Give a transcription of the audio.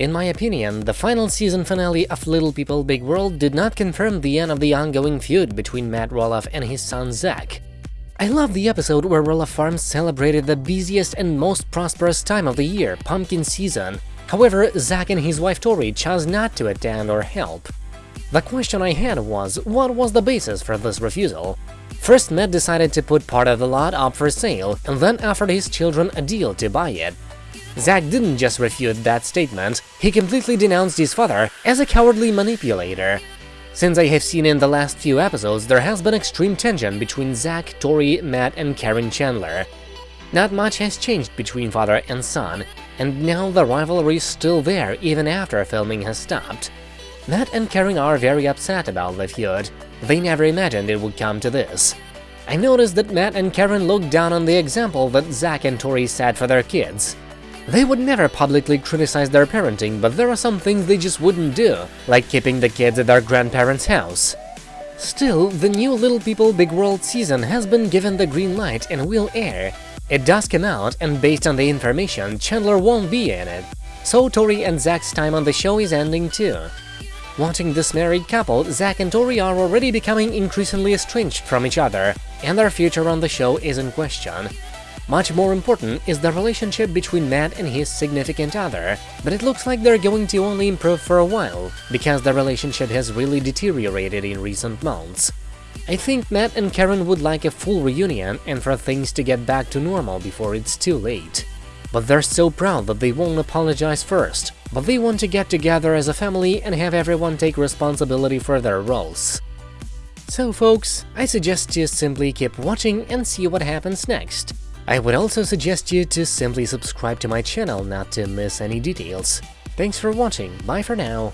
In my opinion, the final season finale of Little People Big World did not confirm the end of the ongoing feud between Matt Roloff and his son Zach. I love the episode where Roloff Farms celebrated the busiest and most prosperous time of the year, pumpkin season. However, Zach and his wife Tori chose not to attend or help. The question I had was, what was the basis for this refusal? First, Matt decided to put part of the lot up for sale, and then offered his children a deal to buy it. Zach didn't just refute that statement, he completely denounced his father as a cowardly manipulator. Since I have seen in the last few episodes, there has been extreme tension between Zach, Tori, Matt and Caryn Chandler. Not much has changed between father and son, and now the rivalry is still there even after filming has stopped. Matt and Caryn are very upset about the feud, they never imagined it would come to this. I noticed that Matt and Caryn looked down on the example that Zach and Tori set for their kids. They would never publicly criticize their parenting, but there are some things they just wouldn't do, like keeping the kids at their grandparents' house. Still, the new Little People Big World season has been given the green light and will air. It does come out, and based on the information, Chandler won't be in it. So Tori and Zach's time on the show is ending too. Watching this married couple, Zach and Tori are already becoming increasingly estranged from each other, and their future on the show is in question. Much more important is the relationship between Matt and his significant other, but it looks like they're going to only improve for a while, because the relationship has really deteriorated in recent months. I think Matt and Caryn would like a full reunion and for things to get back to normal before it's too late. But they're so proud that they won't apologize first, but they want to get together as a family and have everyone take responsibility for their roles. So folks, I suggest you simply keep watching and see what happens next. I would also suggest you to simply subscribe to my channel not to miss any details. Thanks for watching, bye for now.